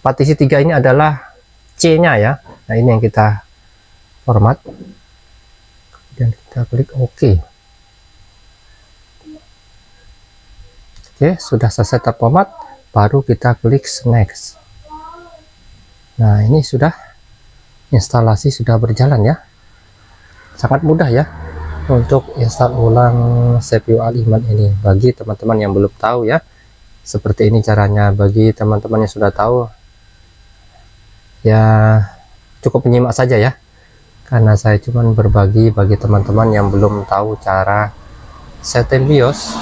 partisi tiga ini adalah C nya ya. Nah ini yang kita format kemudian kita klik OK. Oke sudah selesai terformat baru kita klik next. Nah ini sudah instalasi sudah berjalan ya sangat mudah ya untuk install ulang CPU Al-Iman ini. Bagi teman-teman yang belum tahu ya seperti ini caranya. Bagi teman-teman yang sudah tahu ya cukup menyimak saja ya. Karena saya cuman berbagi bagi teman-teman yang belum tahu cara setting BIOS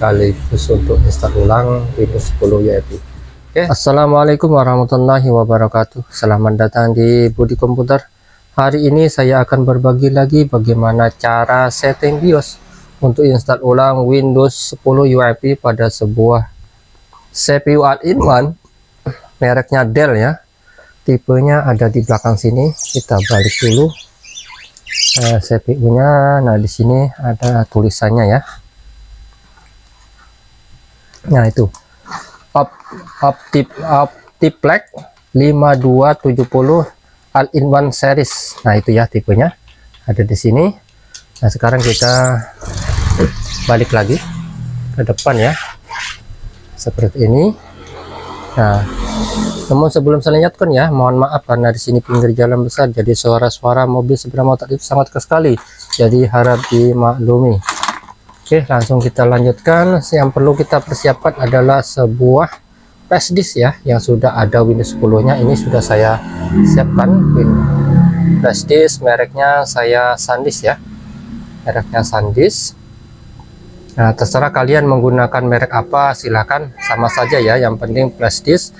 sekaligus untuk install ulang Windows 10 UEFI Oke, Assalamualaikum warahmatullahi wabarakatuh. Selamat datang di Budi Komputer Hari ini saya akan berbagi lagi bagaimana cara setting BIOS untuk install ulang Windows 10 UEFI pada sebuah CPU all-in-one mereknya Dell ya. Tipenya ada di belakang sini. Kita balik dulu eh, CPU nya nah di sini ada tulisannya ya. Nah itu. Optip optiplex 5270 all-in-one series nah itu ya tipenya ada di sini. Nah sekarang kita balik lagi ke depan ya. Seperti ini. Nah namun sebelum saya lanjutkan ya mohon maaf karena di sini pinggir jalan besar jadi suara-suara mobil sepeda motor itu sangat sekali. Jadi harap dimaklumi. Oke langsung kita lanjutkan. Yang perlu kita persiapkan adalah sebuah flash disk ya yang sudah ada Windows 10 nya ini sudah saya siapkan flash disk mereknya saya SanDisk ya mereknya SanDisk Nah, terserah kalian menggunakan merek apa, silahkan sama saja ya. Yang penting flash disk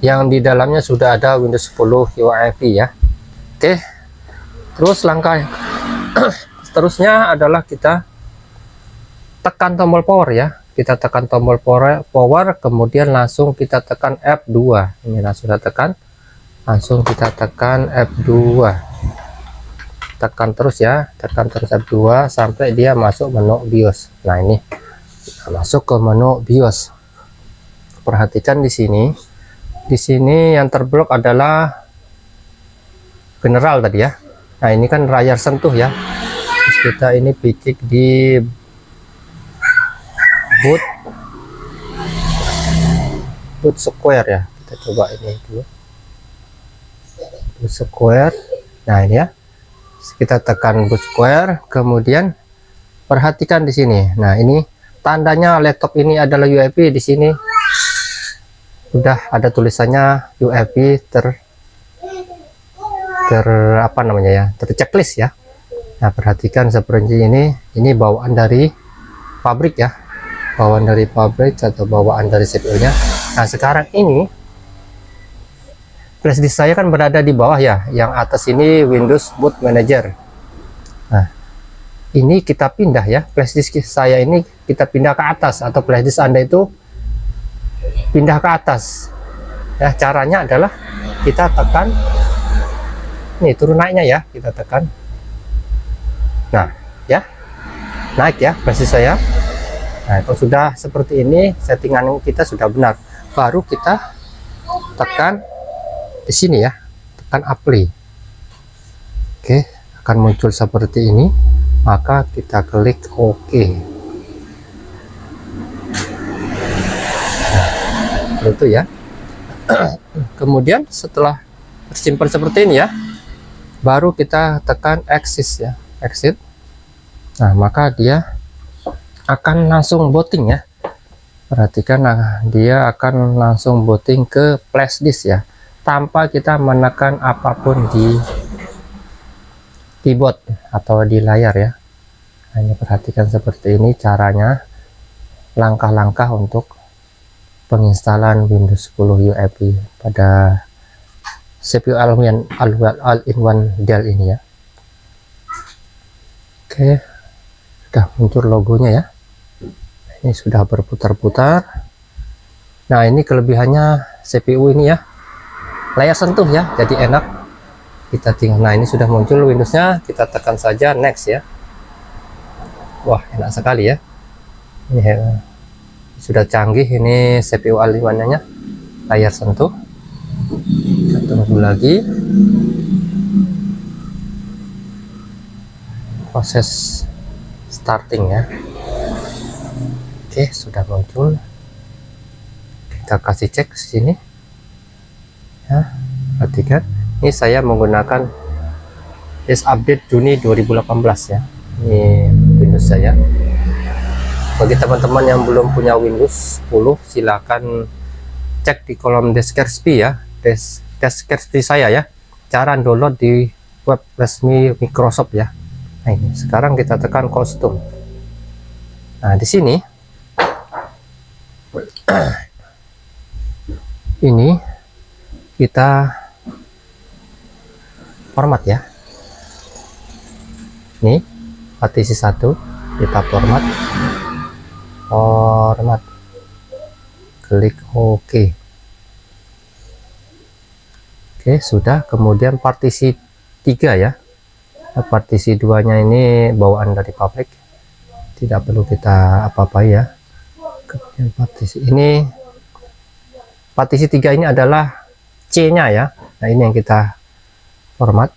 yang di dalamnya sudah ada Windows 10 UEFI ya. Oke. Terus langkah seterusnya adalah kita tekan tombol power ya. Kita tekan tombol power, kemudian langsung kita tekan F2. Ini langsung kita tekan. Langsung kita tekan F2 tekan terus ya tekan terus F2 sampai dia masuk menu BIOS. Nah ini. Masuk ke menu BIOS. Perhatikan di sini. Di sini yang terblok adalah general tadi ya. Nah ini kan layar sentuh ya. Terus kita ini picik di boot boot square ya. Kita coba ini dulu. Boot square. Nah ini ya. Kita tekan boot square. Kemudian perhatikan di sini. Nah ini tandanya laptop ini adalah UEFI di sini. Sudah ada tulisannya UEFI ter ter apa namanya ya? Terchecklist ya. Nah perhatikan seperti ini. Ini bawaan dari pabrik ya bawaan dari pabrik atau bawaan dari CPU nya nah sekarang ini flash disk saya kan berada di bawah ya yang atas ini Windows Boot Manager. Nah ini kita pindah ya flash disk saya ini kita pindah ke atas atau flash disk anda itu pindah ke atas. Ya caranya adalah kita tekan nih turun naiknya ya kita tekan. Nah ya naik ya flash disk saya nah kalau sudah seperti ini settingan kita sudah benar. Baru kita tekan di sini ya tekan apply. Oke akan muncul seperti ini maka kita klik OK. Nah, itu ya. Kemudian setelah tersimpan seperti ini ya baru kita tekan exit ya exit. Nah maka dia akan langsung booting ya. Perhatikan nah dia akan langsung booting ke flash disk ya tanpa kita menekan apa pun di keyboard atau di layar ya. Hanya perhatikan seperti ini caranya langkah-langkah untuk penginstalan Windows 10 UEFI pada CPU all-in-one all Dell ini ya. Oke sudah muncul logonya ya ini sudah berputar-putar. Nah ini kelebihannya CPU ini ya. Layar sentuh ya jadi enak. Kita tinggal nah ini sudah muncul Windowsnya. Kita tekan saja next ya. Wah enak sekali ya. Ini ya, sudah canggih ini CPU A5 nya layar sentuh. Kita tunggu lagi. Proses starting ya oke sudah muncul. Kita kasih cek sini. Ya perhatikan. Ini saya menggunakan is update Juni 2018 ya. Ini Windows saya. Bagi teman-teman yang belum punya Windows 10 silakan cek di kolom deskripsi ya. Des deskripsi saya ya. Cara download di web resmi Microsoft ya. Nah ini. Sekarang kita tekan kostum. Nah di sini ini kita format ya. Ini partisi satu kita format. Format. Klik OK. Oke sudah. Kemudian partisi tiga ya. Partisi duanya ini bawaan dari pabrik tidak perlu kita apa-apa ya partisi ini partisi tiga ini adalah C nya ya. Nah ini yang kita format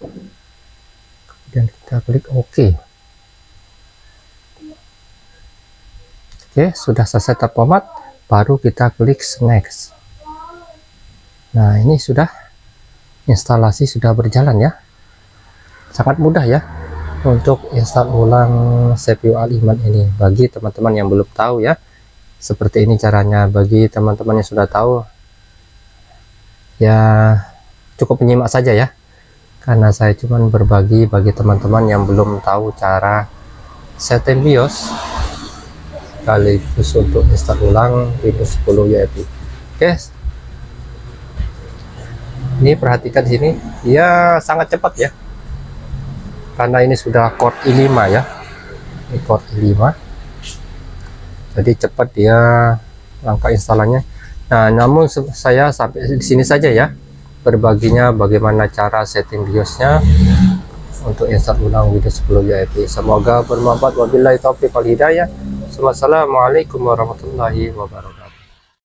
kemudian kita klik OK Oke sudah selesai terformat baru kita klik next. Nah ini sudah instalasi sudah berjalan ya. Sangat mudah ya untuk install ulang CPU Al-Iman ini. Bagi teman-teman yang belum tahu ya seperti ini caranya. Bagi teman-teman yang sudah tahu ya cukup menyimak saja ya. Karena saya cuman berbagi bagi teman-teman yang belum tahu cara setting BIOS sekaligus untuk install ulang Windows 10 yaitu oke. Ini perhatikan di sini. Ya sangat cepat ya. Karena ini sudah core i5 ya. Ini core i5 jadi cepat dia langkah instalannya Nah, namun saya sampai di sini saja ya berbaginya bagaimana cara setting BIOSnya untuk install ulang Windows 10 VIP. Semoga bermanfaat. Wabillahi taufiq wal hidayah. Wassalamualaikum warahmatullahi wabarakatuh.